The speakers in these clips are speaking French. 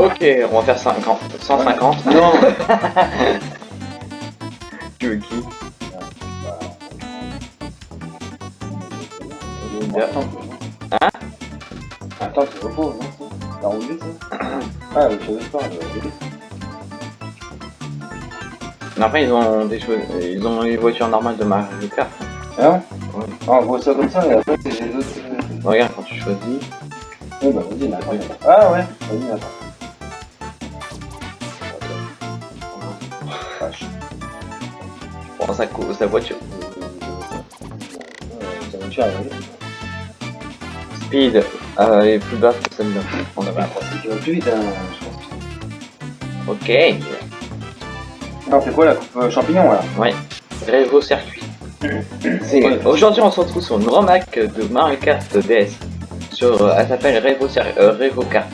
Ok, on va faire 50, 150. Non Tu veux qui Hein Attends, c'est repos, non T'as roulé ça Ah, je savais pas. Mais Après, ils ont des choses, ils ont les voitures normales de Mario Kart. Hein Ouais. Ah, on voit ça comme ça, et après, c'est les autres. euh, Regarde quand tu choisis. Ouais, bah vas-y, attends. Ah ouais Vas-y, attends. Sa, voiture. Speed, euh, est plus bas que celle-là. Ça va, vas plus vite, hein, je pense. Ok. On fait quoi la coupe euh, champignon là? Ouais. Revo circuit. C'est- Aujourd'hui, on se retrouve sur une ROMAC de Mario Kart DS. Sur, euh, elle s'appelle Revo, euh, Revo Kart.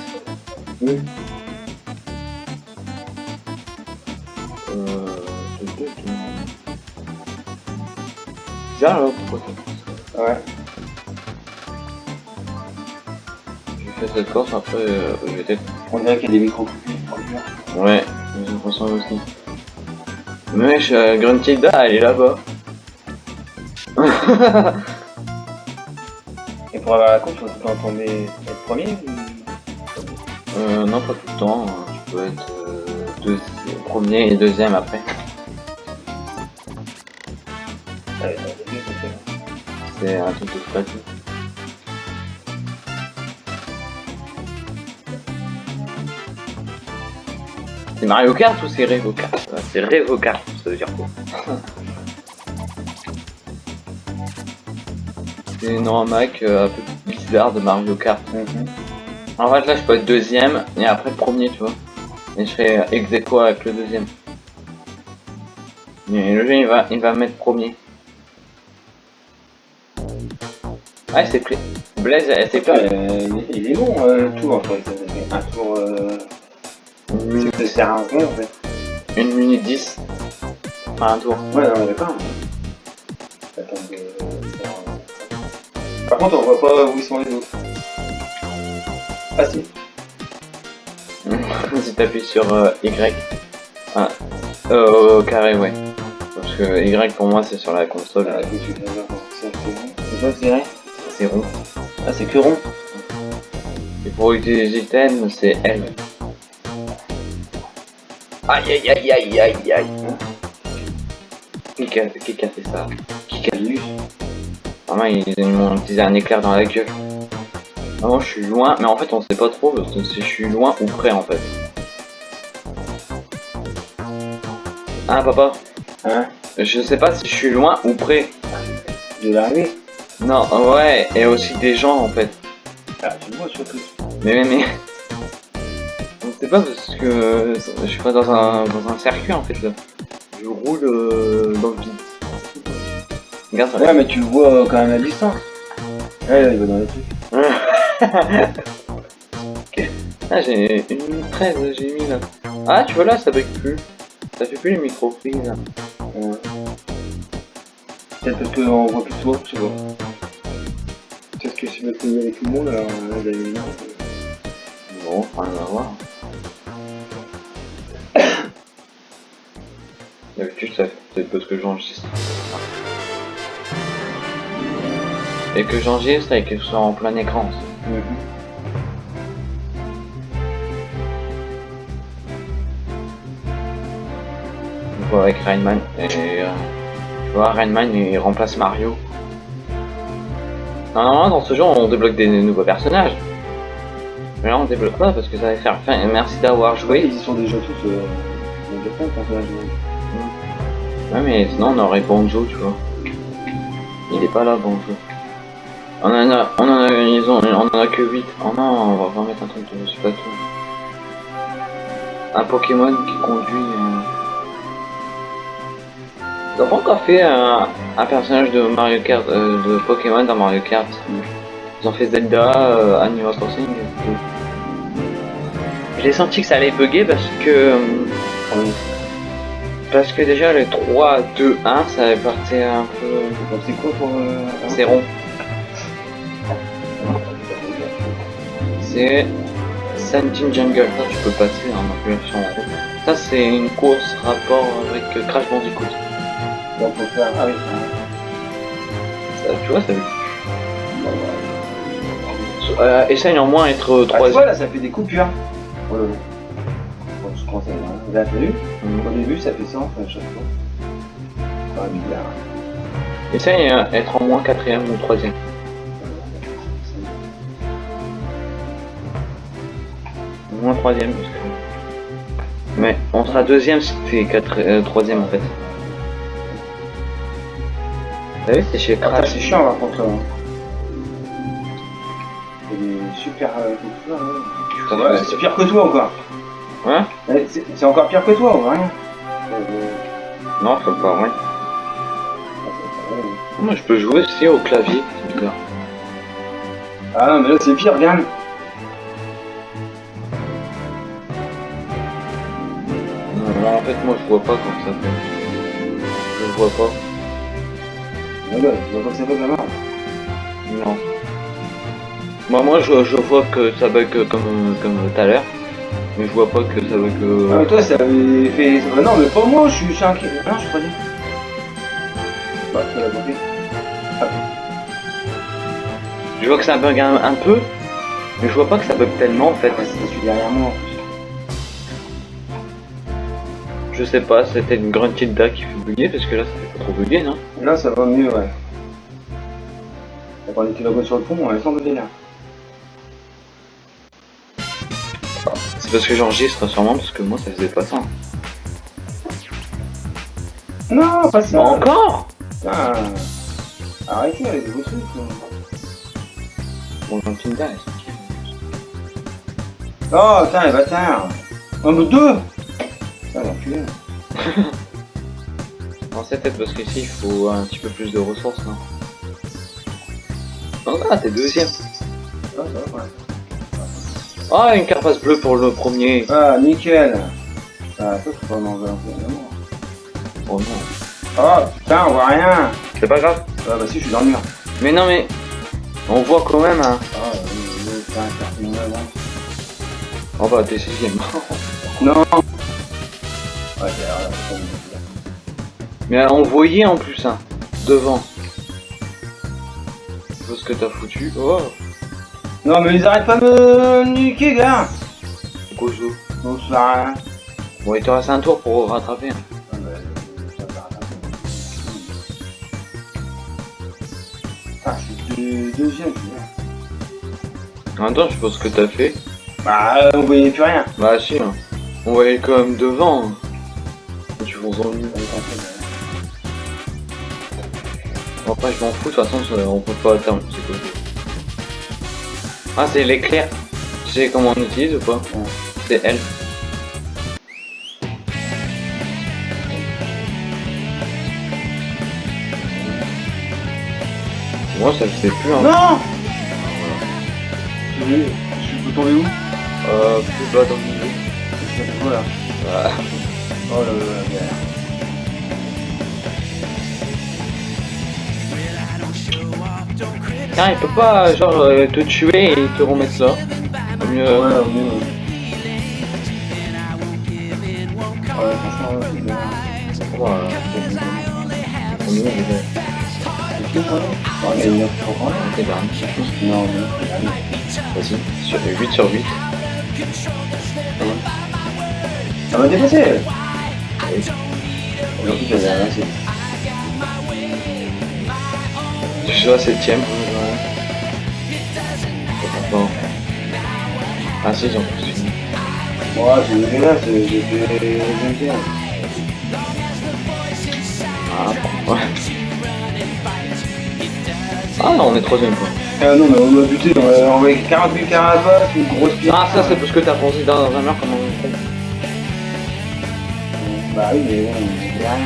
Là, pourquoi Ouais. J'ai fait cette course, après, euh, je vais peut-être... On dirait qu'il y a des micros. Ouais, j'ai l'impression aussi. Mais wesh, euh, Gruntilda, elle est là-bas. Et pour avoir la faut tout le temps tomber être premier ou... Euh, non, pas tout le temps. hein. Tu peux être euh, premier et deuxième après. C'est un truc de. C'est Mario Kart ou c'est Revo Kart? Euh, C'est Revo Kart, ça veut dire quoi? C'est une remac euh, un peu bizarre de Mario Kart. Mhm. En fait, là, je peux être deuxième et après premier, tu vois. Et je fais ex avec le deuxième. Mais le jeu, il va, il va mettre premier. Ouais, c'est pris. Blaise, elle s'est pris. euh, il est- long, euh, le tour en fait. Ça Un tour. Euh... Une C'est minute, de faire un rond en fait. une minute 10. Enfin, un tour. Ouais, non, mais d'accord. Attends, faire un- Par contre, on voit pas où sont les autres. Ah si. si t'appuies sur euh, Y. Ah, euh, au carré, ouais. Parce que Y pour moi, c'est sur la console. Ah. C'est c'est rond. C'est rond. Ah, c'est que rond. Et pour utiliser thème, c'est L. Aïe aïe aïe aïe aïe aïe. Qui qui a, qui qui a fait ça? Qui qui a vu Vraiment, ils, m'ont utilisé un éclair dans la gueule. Vraiment, je suis loin, mais en fait, on sait pas trop parce que si je suis loin ou près en fait. Ah, papa, Hein? Je sais pas si je suis loin ou près. De l'arrivée Non, ouais, et aussi des gens en fait. Ah, tu le vois surtout. Mais, mais, mais. Sait pas parce que je suis pas dans un, dans un circuit en fait là. Je roule euh, dans le vide. Regarde ça. Ouais, mais tu le vois euh, quand même à distance. Ouais, là, il va dans les trucs. Ah, j'ai une minute 13, j'ai mis là. Ah, tu vois là, ça bug plus. Ça fait plus les micro prises. Ouais. Peut-être parce qu'on voit plus toi, je sais pas. Me tenais avec tout le monde, alors une Bon, rien à voir. D'habitude, ça fait peut-être parce que j'enregistre. Et que j'enregistre et que ce soit en plein écran. aussi. On voit avec Rainman. Et euh, tu vois, Rainman il remplace Mario. Normalement, dans ce jeu, on débloque des nouveaux personnages. Mais là, on débloque pas parce que ça va faire fin. Et merci d'avoir joué. Ils sont déjà tous euh, Ouais, mais sinon, on aurait Bonjo, tu vois. Il est pas là, Bonjo. On en a, on en a, ils ont on, en a que 8. Oh non, on va pas mettre un truc de Splatoon. Un Pokémon qui conduit. Euh... Ils ont pas encore fait un, personnage de Mario Kart, euh, de Pokémon dans Mario Kart. Ils ont fait Zelda, euh, Animal Crossing. J'ai senti que ça allait bugger parce que. euh, Parce que déjà le 3, 2, 1, ça avait parti un peu. C'est quoi pour... Euh... C'est rond. C'est Sentin Jungle, ça tu peux passer en appuyant en rond. Ça c'est une course rapport avec Crash Bandicoot. Donc faut faire... Ah oui, Ça, tu vois, ça. Euh, essaye en moins être Ah, tu vois troisième. là ça fait des coupures. Oh là là. Bon, je aller là. Là t'as vu Mhm. Au début ça fait ça enfin à chaque fois. Ah bizarre. Essaye euh, être en moins quatrième ou troisième. Moins troisième. Parce que... Mais on sera deuxième si quatre, euh, troisième en fait. C'est Ah, c'est chiant par contre là. Il super euh, là. Ouais, c'est pire que toi encore. Hein? C'est c'est encore pire que toi, ou rien? Non, faut pas, ouais. Moi je peux jouer aussi au clavier, c'est bizarre. Ah non, mais là c'est pire, regarde. Non, en fait, moi je vois pas comment ça. Je vois pas. Ah bah, vois pas que ça la merde. Non. Moi, moi je, je vois que ça bug comme, comme tout à l'heure. Mais je vois pas que ça bug. euh, Ah, mais toi ça avait fait. Ah non, mais pas moi, je suis, je suis inquiet. Ah non, je suis pas dit. Bah, tu l'as compris. Je vois que ça bug un, un peu. Mais je vois pas que ça bug tellement en fait. Ah, c'était celui derrière moi en plus. Je sais pas, c'était une grande tilda qui fait bugger parce que là ça trop bugger, non Là ça va mieux, ouais. Quand on était là-bas sur le pont, on est sans de délire. C'est parce que j'enregistre sûrement parce que moi ça faisait pas ça. Non, pas ça. Encore Putain. Arrêtez avec vos trucs. là. Bon, elle est Oh, putain, les bâtards. Oh, mais deux Putain, l'enculé. Fait, peut-être parce qu'ici il faut un petit peu plus de ressources, non Non, là, t'es deuxième. Ah, ouais. Ah, une carapace bleue pour le premier. Ah, nickel. Ah, ça, faut pas manger un peu, évidemment. Oh non. Oh, putain, on voit rien. C'est pas grave. Ah, bah si, je suis dans le mur. Mais non, mais on voit quand même, hein. Ah, euh, putain, c'est. Oh bah, t'es sixième. Non Ouais, c'est mais on voyait en plus, hein. Devant. Je vois ce que t'as foutu. Oh, Non, mais ils arrêtent pas de me niquer, gars Gozo. Non, ça sert rien. Bon, il te reste un tour pour rattraper. hein. Ah, bah, ça. Ah, je suis deuxième, tu vois. En même temps, je pas ce que t'as fait. Bah, euh, on voyait plus rien. Bah, si, hein. On voyait quand même devant. hein. Tu fonces dans le mur. Bon, après, je m'en fous, de toute façon, on peut pas atteindre. C'est quoi Ah, c'est l'éclair. Tu sais comment on utilise ou pas? Ouais. C'est L. Moi, ça le fait plus, hein. Non Tu veux, je peux tomber où? Euh, plus bas dans le milieu. Voilà. Oh là là, la galère. Il peut pas, genre, euh, te tuer et te remettre là. Au mieux, Ouais, au mieux. Ouais, franchement, ouais, c'est bien. voilà. Au mieux, je vais. Il y a dernier. Non, mais. Vas-y, sur 8 sur 8. Ça m'a dépassé. Oui. Aujourd'hui, ça. Je suis à 7ème. Bon. Ah si, j'en plus. Moi, j'ai eu là, j'ai fait 21. Ah, ouais. Ah non, on est troisième quoi. Ah non, mais on a buté, on a envoyé 48 carabas, une grosse pierre. Ah ça c'est parce que t'as pensé dans un mur comme un con. Bah oui, mais il y a rien.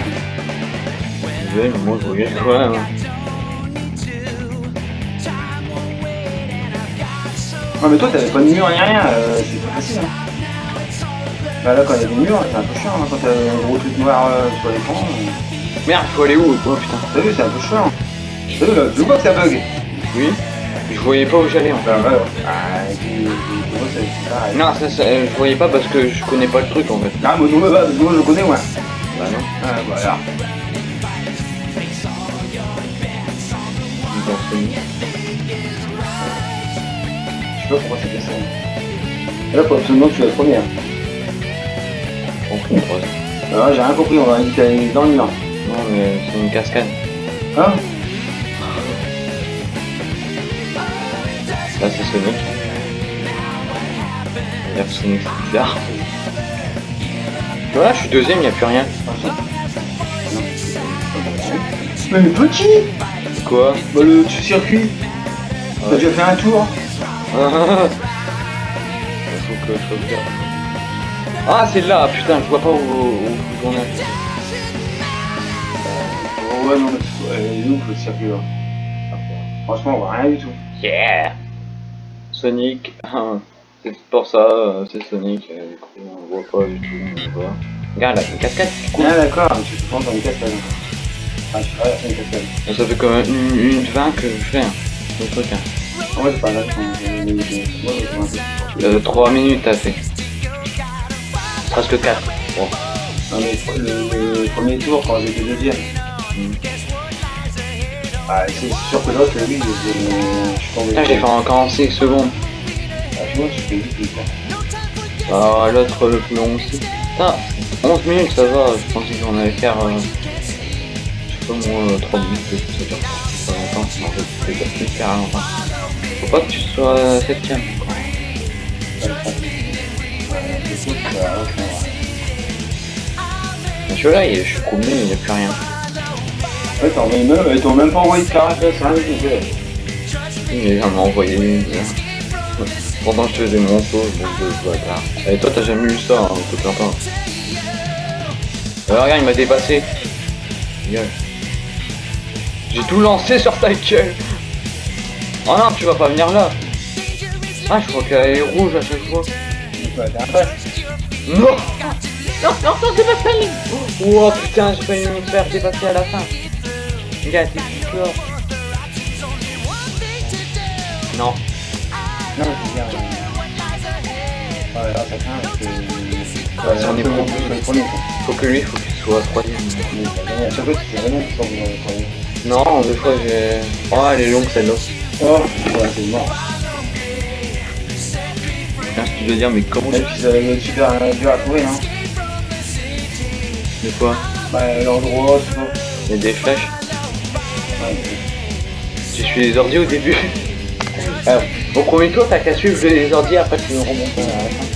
Ouais, mais moi je regarde même. hein. Non mais toi t'avais pas de mur ni rien, euh, c'est pas facile. Hein. Bah là quand il y a des murs, c'est un peu chiant hein, quand t'as un gros truc noir euh, sur l'écran. euh. Merde, faut aller où Oh putain. T'as vu, c'est un peu chiant. T'as vu là, tu vois que ça bug Oui Je voyais pas où j'allais en fait. Bah ouais. Ah, et puis, et puis, moi, c'est c'est pareil. Non, ça, ça, euh, je voyais pas parce que je connais pas le truc en fait. Ah, moi, non, bah, moi je connais, ouais. Bah non. Ah, voilà. Je sais pas pourquoi c'est fait ça. Là, faut absolument que tu sois la première. Une troisième. Alors, j'ai rien compris, on va est dans le mur. Non mais c'est une cascade. Hein? Là c'est Sonic. Regarde Sonic, c'est bizarre. Voilà, je suis deuxième, y a plus rien. Mais le petit Quoi? Bah, le circuit T'as déjà fait un tour? Ah, Faut que je regarde. Ah, c'est là, putain, je vois pas où, où, où on est. Oh, ouais, non, mais est ouf le circuit là. Franchement, on voit rien du tout. Yeah Sonic, c'est pour ça, euh, c'est Sonic, euh, du coup on voit pas du tout, on voit. Regarde là, une cascade, cool. Ah, d'accord, te prends dans une cascade. Ah, je traverse une cascade. Et ça fait comme une, une 20 que je fais, hein, le truc. Hein. En vrai, pas grave, je mais- mais- moi, je vois un peu. Euh, 3 minutes t'as fait. Presque 4. Bon. Non, mais le, le premier tour, quand j'étais deuxième. Mm. Ah, c'est sûr que l'autre, lui, je, je suis tombé. Putain, j'ai fait en 45 secondes. Ah, tu vois, je fais vite. Ah, l'autre le plus long aussi. Putain, 11 minutes ça va, je pensais qu'on allait faire. Euh, je sais pas moi, 3 minutes, ça dure pas longtemps, fait, c'est déjà super longtemps. Faut pas que tu sois 7ème encore. Mais tu vois là, il- je suis premier, il n'y a plus rien. Ouais, t'as envoyé même, ils t'ont même pas envoyé de carapace, rien du tout. ouais. Il m'a jamais envoyé une. Pendant que je faisais mon saut, je me dis, bâtard. Et toi, t'as jamais eu ça, hein, te plains pas. Euh, regarde, il m'a dépassé. Gueule. J'ai tout lancé sur ta gueule. Oh non, tu vas pas venir là. Ah, je crois qu'elle est rouge à chaque fois. Non Non, non, non, dépasse la ligne Oh putain, j'ai failli me faire dépasser à la fin. Regarde, t'es plus fort. Non. Non, je veux dire. euh, Ouais, là, ça craint parce que. On est premier. Faut que lui, faut qu'il soit troisième. Tu premier. Non, deux fois j'ai... Oh, elle est longue celle-là. Oh, ouais, c'est mort. Putain, si tu veux dire, mais comment Même va être super dur à trouver, hein. Des fois, Bah, l'endroit, tout ça. il y a des flèches. Ouais, Tu suis les ordi au début. Alors, au premier tour, t'as qu'à suivre les ordi, après tu me remontes à la fin.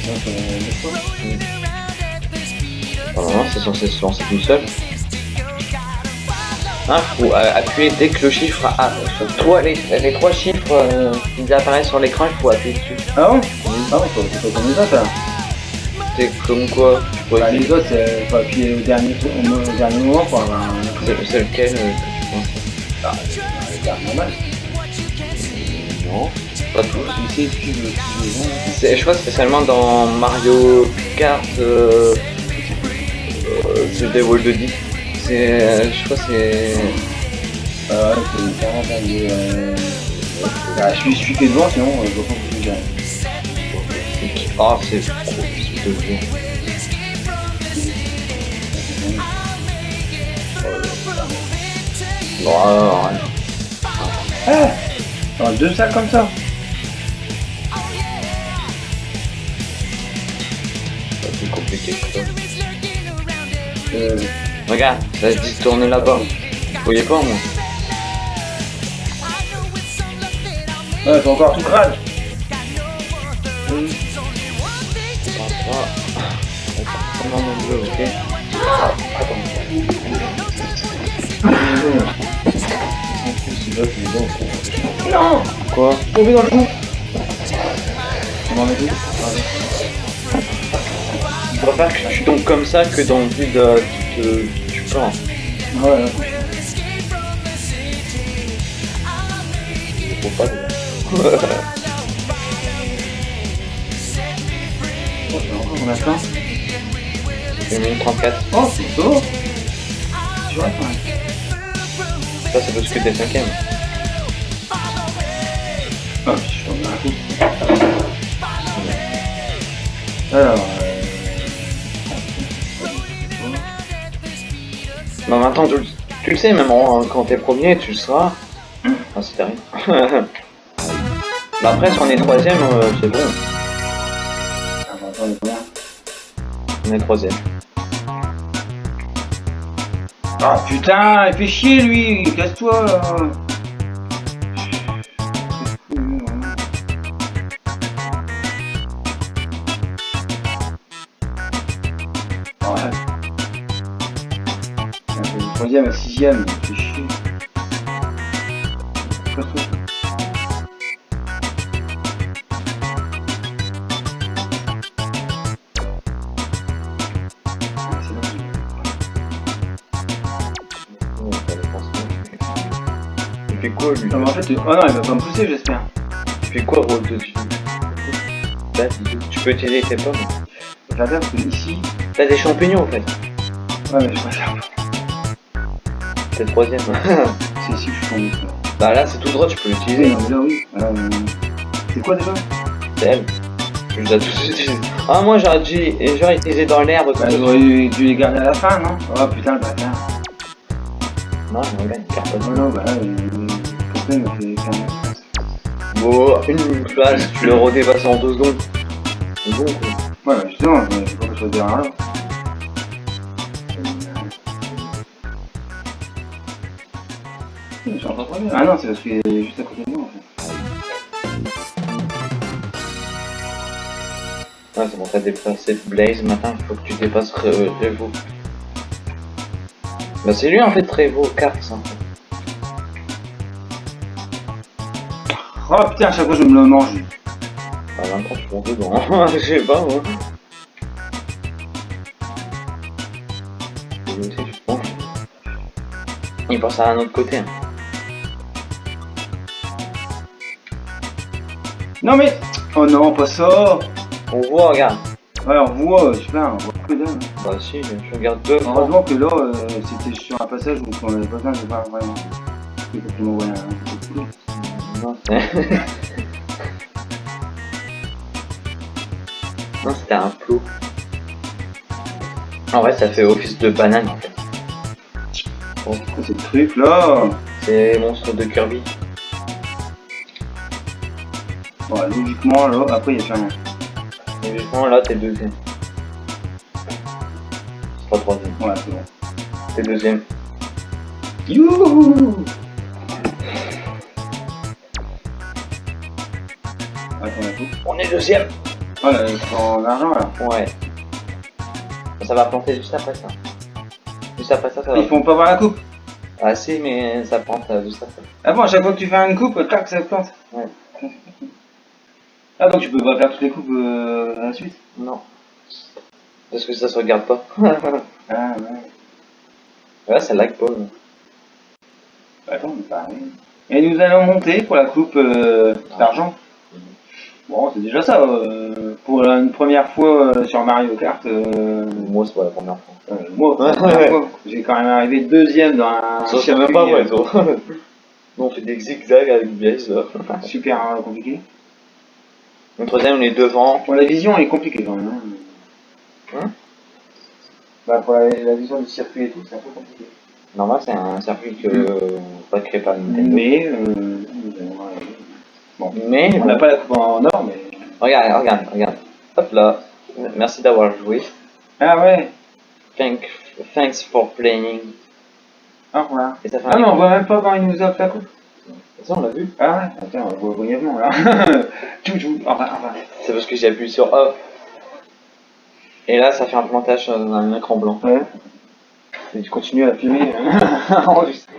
Deux fois. Normalement, c'est censé se lancer tout seul. Ah, faut euh, appuyer dès que le chiffre a... sur toi, les, les trois chiffres euh, qui apparaissent sur l'écran, il faut appuyer dessus. Ah bon? Ah faut- c'est pas comme les autres, là. C'est comme quoi tu Bah, les autres, c'est faut appuyer au dernier, au, dernier moment avoir un. C'est lequel euh, que tu penses? Ah, un normal. Non, pas le tu le C'est- Je crois spécialement dans Mario Kart, euh, euh, c'est des World de 10. C'est, euh, je crois que c'est... Ouais, c'est de. Euh... Ah, je suis, que devant, sinon, euh, je vois pas c'est qui- Ah, c'est trop de vieux. Bon, alors. Ah Dans deux salles comme ça euh, Regarde, ça se dit tourner là-bas. Vous voyez pas, moi Ouais, c'est encore tout crade Non, ok. Quoi Tombé dans le trou On en met deux Je tu tombes comme ça que dans le but de, de, du plan. Ouais, ouais. Faut pas. On a plein. Une minute 34. Oh, c'est beau Tu vois, quand même. Ça, c'est parce que t'es cinquième. Ah, je suis tombé dans la coupe. Alors, Bah maintenant, tu, tu le sais, même quand t'es premier, tu le seras. Ah, c'est terrible. bah après, si on est troisième, euh, c'est bon. On est troisième. Ah putain, il fait chier lui, casse-toi là. Troisième à sixième, c'est. Il fait quoi, lui Non mais en fait, oh non, il va pas me pousser j'espère. Il fait quoi, rôle de dessus Là, tu peux utiliser tes pommes. La parce que ici. T'as des champignons, en fait. Ouais mais je préfère. T'es troisième. C'est ici que je suis tombé. bah là, c'est tout droit, tu peux Oui, l'utiliser. mais là oui. Euh, C'est quoi déjà? C'est elle. Tu les as tous utilisés. Ah, moi, j'aurais dû j'aurais utilisé dans l'herbe. Bah j'aurais dû les garder à la fin, non? Oh putain le bâtard. Non, voilà, une carte. Oh non, bah là, le capitaine m'a fait faire une Bon, une place, tu le redépasses en deux secondes. C'est bon, quoi. Ouais, bah, justement, il faut que je sois derrière là. Je suis en train de revenir. Ah non, c'est parce qu'il est juste à côté de moi en fait. Ouais, c'est bon, t'as dépassé Blaze, maintenant il faut que tu dépasses Re- Revo. Bah c'est lui en fait, Revo, Cars en fait. Oh putain, à chaque fois je me le mange. Bah maintenant tu montes dedans, je sais pas moi. Je. Il passe à un autre côté. hein. Non mais Oh non, pas ça On voit, regarde. Ouais, on voit, je sais pas, on voit que dalle. Bah si, je regarde deux fois. Heureusement que là, euh, c'était sur un passage où on avait pas besoin de voir vraiment. Il faut un. Non, c'était un plot. En vrai, ça fait office de banane en fait. Quoi, C'est le truc là C'est les monstres de Kirby. Logiquement, là, après il y a plus rien. Justement, là, t'es deuxième. C'est pas troisième. Ouais, c'est bon. T'es deuxième. Youhou. On est deuxième là, c'est en argent là. Ouais. Ça va planter juste après ça. Juste après ça, ça va. Ils font pas voir la coupe. Ah si, mais ça plante euh, juste après. Ah bon, à chaque fois que tu fais une coupe, tac, ça plante. Ouais. Ah donc tu peux pas faire toutes les coupes euh, à la suite? Non. Parce que ça se regarde pas. Ah ouais. ouais, ça lag pas. Bah, attends, mais pareil. Et nous allons monter pour la coupe euh, d'argent. Bon, c'est déjà ça. euh, pour une première fois sur Mario Kart, Moi, c'est pas la première fois. moi, pour la première fois, j'ai quand même arrivé deuxième dans un Ça, c'est même pas vrai, toi. Nous, on fait des zigzags avec Blaze, là. super compliqué. Troisième, on est devant. Bon, la vision est compliquée quand même. Hein. Hein? Bah, pour la, la vision du circuit et tout, c'est un peu compliqué. Normal, c'est un circuit que euh, pas créé par Nintendo. Mais, euh, arriver. Mais, on n'a pas la coupe en or, mais. regarde, regarde, regarde. Hop là. Merci d'avoir joué. Ah ouais, Thank, thanks for playing. au revoir. Et ça fait Ah non, on voit même pas quand il nous offre la coupe. Ça, on l'a vu. Ah ouais, attends, on le voit brièvement là. tchou tchou, enfin, enfin. C'est parce que j'ai appuyé sur off. Et là, ça fait un plantage dans un écran blanc. Ouais. Et tu continues à filmer. enregistrer.